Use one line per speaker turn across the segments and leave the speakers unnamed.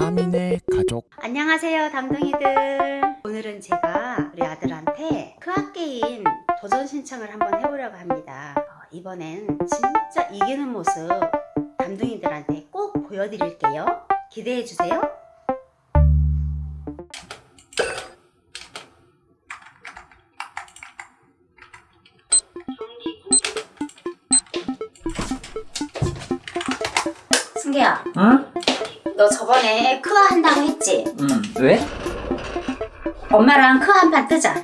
다민의 가족.
안녕하세요 담둥이들. 오늘은 제가 우리 아들한테 크학게임 도전 신청을 한번 해보려고 합니다. 어, 이번엔 진짜 이기는 모습 담둥이들한테 꼭 보여드릴게요. 기대해주세요. 승기야.
응?
너 저번에 크아 한다고 했지?
응. 왜?
엄마랑 크아 한 판 뜨자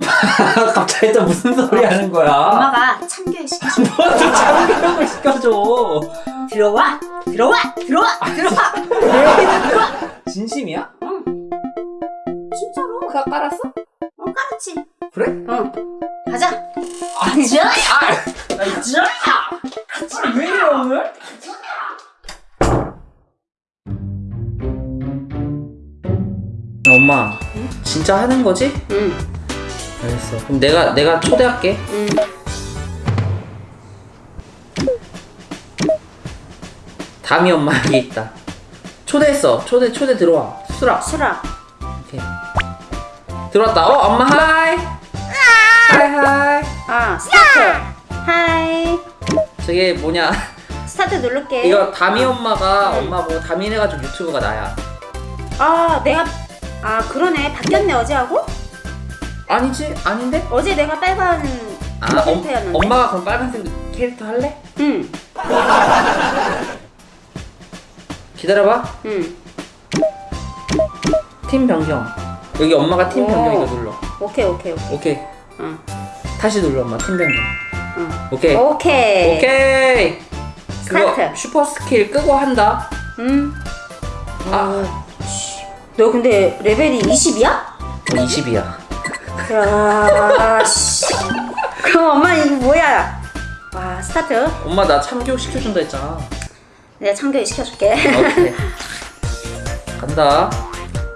갑자기 또 무슨 소리 하는 거야?
엄마가 참교육 시켜줘
뭐또 참교육을 시켜줘.
들어와 들어와 들어와 들어와 들어와
진심이야?
응 진짜로
그가 깔았어?
어 까르치
그래?
응 가자
아니,
자
아, 나 진짜. 같이 왜 이래 오늘? 엄마,
응?
진짜 하는 거지?
응
알겠어. 그럼 내가 내가 초대할게.
응.
담이 엄마 여기 있다. 초대했어. 초대 초대 들어와. 수라.
수라
오케이. 들어왔다. 어, 엄마 하이. hi hi.
아 스타트 hi
저게 뭐냐?
스타트 누를게
이거 다미 엄마가 엄마 보고 다미네 가족 유튜브가 나야.
아 내가 아 그러네 바뀌었네 어제하고?
아니지? 아닌데?
어제 내가 빨간
아, 엄,
캐릭터였는데
엄마가 그럼 빨간색 캐릭터 할래?
응
기다려봐.
응.
팀 변경. 여기 엄마가 팀
오.
변경 이거 눌러.
오케이 오케이 오케이
오케이.
응.
다시 눌러 엄마 팀 변경.
응.
오케이.
오케이
오케이.
스타트.
슈퍼 스킬 끄고 한다.
응.
아,
너 근데 레벨이 20이야?
20이야.
야, 씨. 그럼 엄마 이거 뭐야? 와, 스타트.
엄마 나 참교육 시켜준다 했잖아.
내가 참교육 시켜줄게.
오케이. 간다.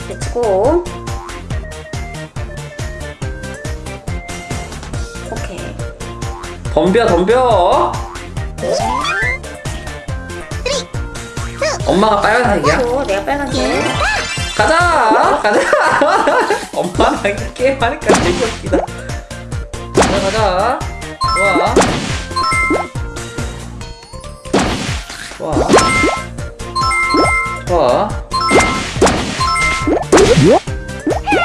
let's go. 오케이.
덤벼 덤벼. 엄마가 빨간색이야?
또 내가 빨간색.
가자! 가자! 엄마랑 게임하니까 되게 웃기다. 가자, 가자. 좋아. 좋아. 좋아.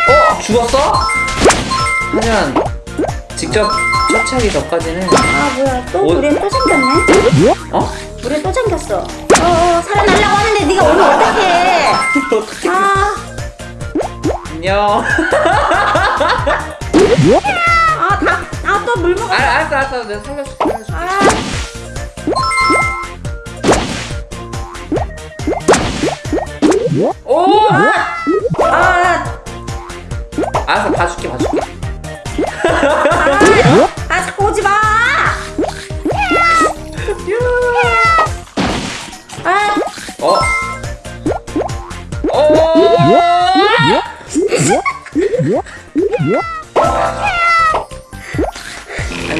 어? 죽었어? 하면 직접 처치하기 전까지는
아, 뭐야. 또
어?
물에 또 잠겼네?
어?
물에 또 잠겼어. 어, 어, 살아나려고 하는데 네가 오면 어떡해.
어떻게
아,
안녕
아, 다, 아, 또물 먹어.
아, 알았어 알았어 내가 살려줄게 살려줄게
아.
오!
아,
알았어 봐줄게 봐줄게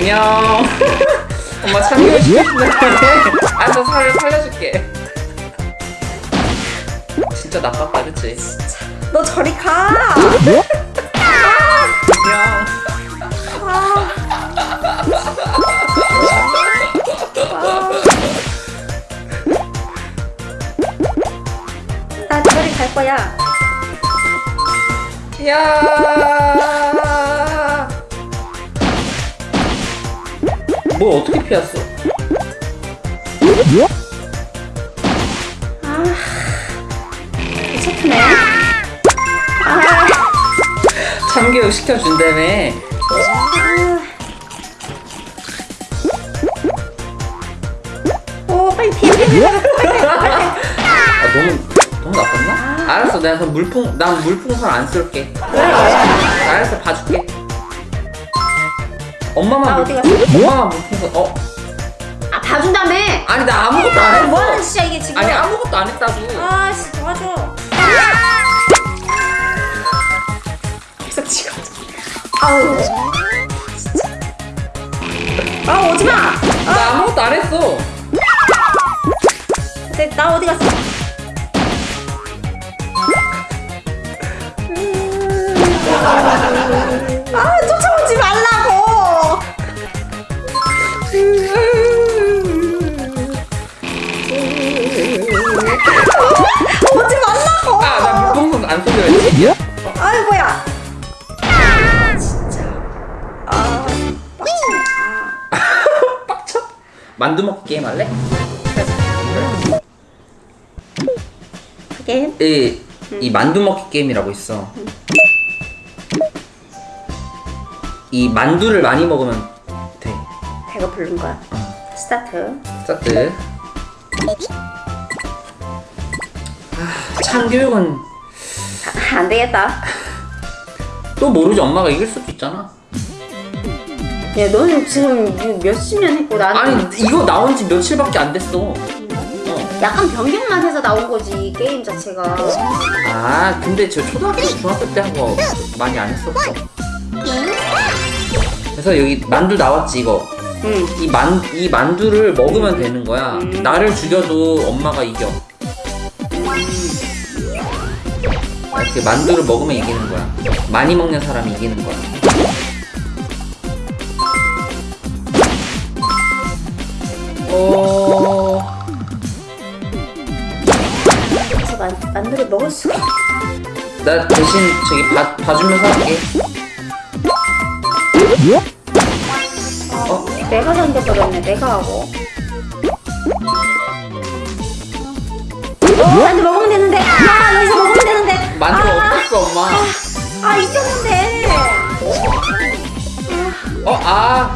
안녕 엄마 시켰네 알았어 살, 살려줄게 진짜 나빴다 그치?
너 저리 가.
안녕
아. 나 저리 갈 거야.
야. 뭘 어떻게 피했어?
아, 미쳤네. 아,
참교육 시켜준다며.
오, 빨리 피해, 피해.
아 너무 너무 나빴나? 알았어 내가 물풍 난 물풍선 안
왜?
알았어 봐줄게. 엄마만
나
물-
어디 갔어?
엄마만 물풍선. 어
아, 봐준다며.
아니 나 아무것도 안
아,
했어.
뭐하는 짓이야, 이게 지금.
아니 아무것도 안 했다고.
아, 씨, 도와줘. 계속 지금. 아우. 진짜. 아, 오지 마.
나 아무것도 안 했어.
근데 나 어디 갔어?
만두 먹기 게임 할래?
게임?
이, 이 만두 먹기 게임이라고 있어. 이 만두를 많이 먹으면 돼.
배가 부른 거야. 스타트.
스타트. 아, 참교육은
아, 안 되겠다.
또 모르지 엄마가 이길 수도 있잖아.
야 너는 지금 몇 시면 했고 나는
아니 이거 나온 지 며칠밖에 안 됐어. 어.
약간 변경만 해서 나온 거지 게임 자체가.
아 근데 저 초등학교 중학교 때 한 거 많이 안 했었어. 그래서 여기 만두 나왔지 이거.
응.
이 만 이 만두를 먹으면 되는 거야.
음.
나를 죽여도 엄마가 이겨. 이렇게 만두를 먹으면 이기는 거야. 많이 먹는 사람이 이기는 거야. 나 대신 저기 봐, 봐주면서 할게. 어?
내가 던져버렸네. 내가 하고. 어, 만두 먹으면 되는데. 아 여기서 먹으면 되는데.
만두
아,
없었어 엄마.
아 있었는데.
어 아.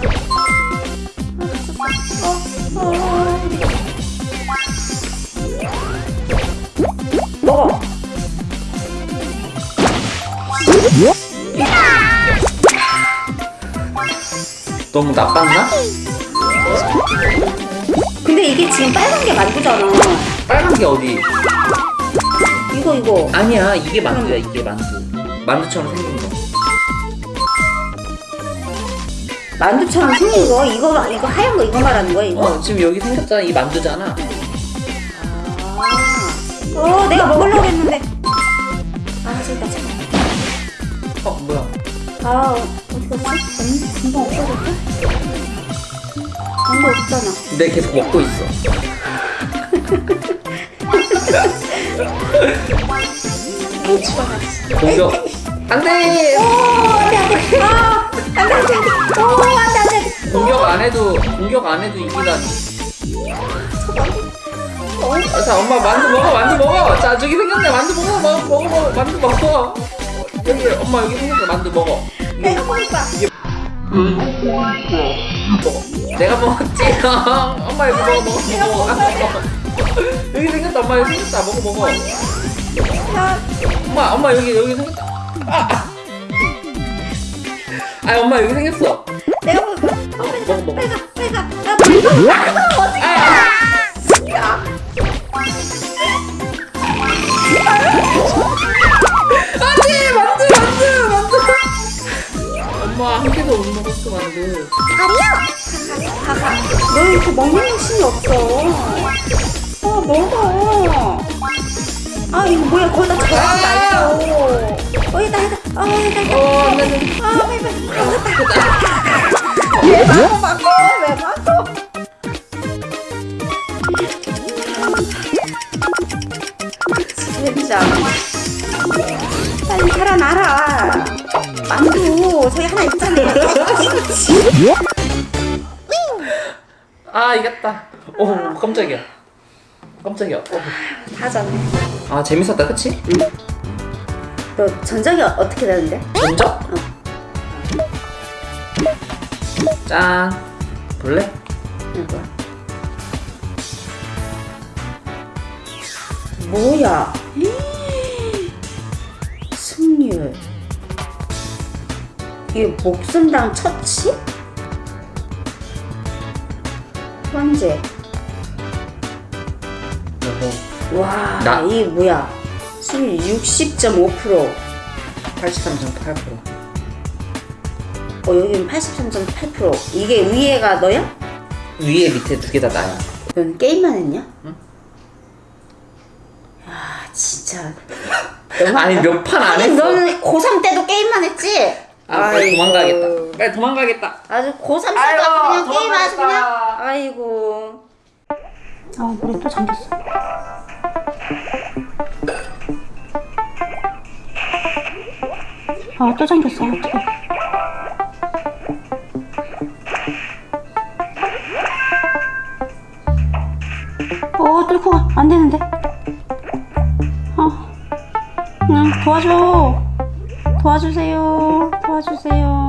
너무 나빴나?
근데 이게 지금 빨간 게 만두잖아.
빨간 게 어디?
이거 이거.
아니야 이게 만두야 이게 만두. 만두처럼 생긴 거.
만두처럼 생긴 거 이거 이거 하얀 거 이거 말하는 거야 이거?
어 지금 여기 생겼잖아 이 만두잖아.
아. 어 내가 먹으려고 했는데. 아 저기다 잠깐.
어 뭐야?
아 어디 갔지? 음, 금방 없어졌다. 아무 없잖아.
내 계속 먹고 있어.
못 집어갔어.
공격. 안돼.
오 안돼 안돼. 아 안돼 안돼 안돼. 오 안돼 안돼.
공격 안 해도 공격 안 해도 이기다니.
어?
자 엄마 만두 먹어 만두 먹어. 자 저기 생겼네 만두 먹어 먹어 먹어 만두 먹어. 여기 엄마 여기 생겼어 만두 먹어.
내가 먹을 거야.
먹어. 내가 먹었지. 엄마 여기 먹어 먹어 먹어. 여기 생겼다 엄마 여기 생겼다 먹어 먹어.
야
엄마 엄마 여기 여기 생겼다. 아, 아. 아 엄마 여기 생겼어.
내가 먹을 거야. 어,
먹어 먹어.
내가 내가 나 너 이렇게 먹는 욕심이 없어. 어, 먹어. 아, 이거 뭐야? 거기다 저러지 말고. 거기다 해다. 아, 해다.
어.
아, 빨리, 빨리. 아, 왜 막어, 막어? 왜 막어? 진짜. 빨리 살아나라. 만두, 저기 하나 있잖아.
아 이겼다. 오 깜짝이야. 깜짝이야. 어.
다 졌네.
아 재밌었다 그치?
너 전적이 어- 어떻게 되는데?
전적? 짠. 볼래?
이거 뭐야? 승률 이게 목숨당 처치? 현재
여보.
와
나-
이게 뭐야? 승률 60.5%
83.8%.
어, 여기는 83.8% 이게 위에가 너야?
위에 밑에 두 개 다 나야.
넌 게임만 했냐?
응.
야 진짜.
아니 몇 판 안 했어.
너는 고3 때도 게임만 했지?
아 빨리. 도망가겠다. 빨리 도망가겠다.
아주 고3 때도
아이고,
아주 그냥 게임 아주 그냥. 아이고. 아 물에 또 잠겼어. 아 또 잠겼어. 어떡해. 어 뚫고 가. 안 되는데. 어. 그냥 도와줘. 도와주세요. 도와주세요.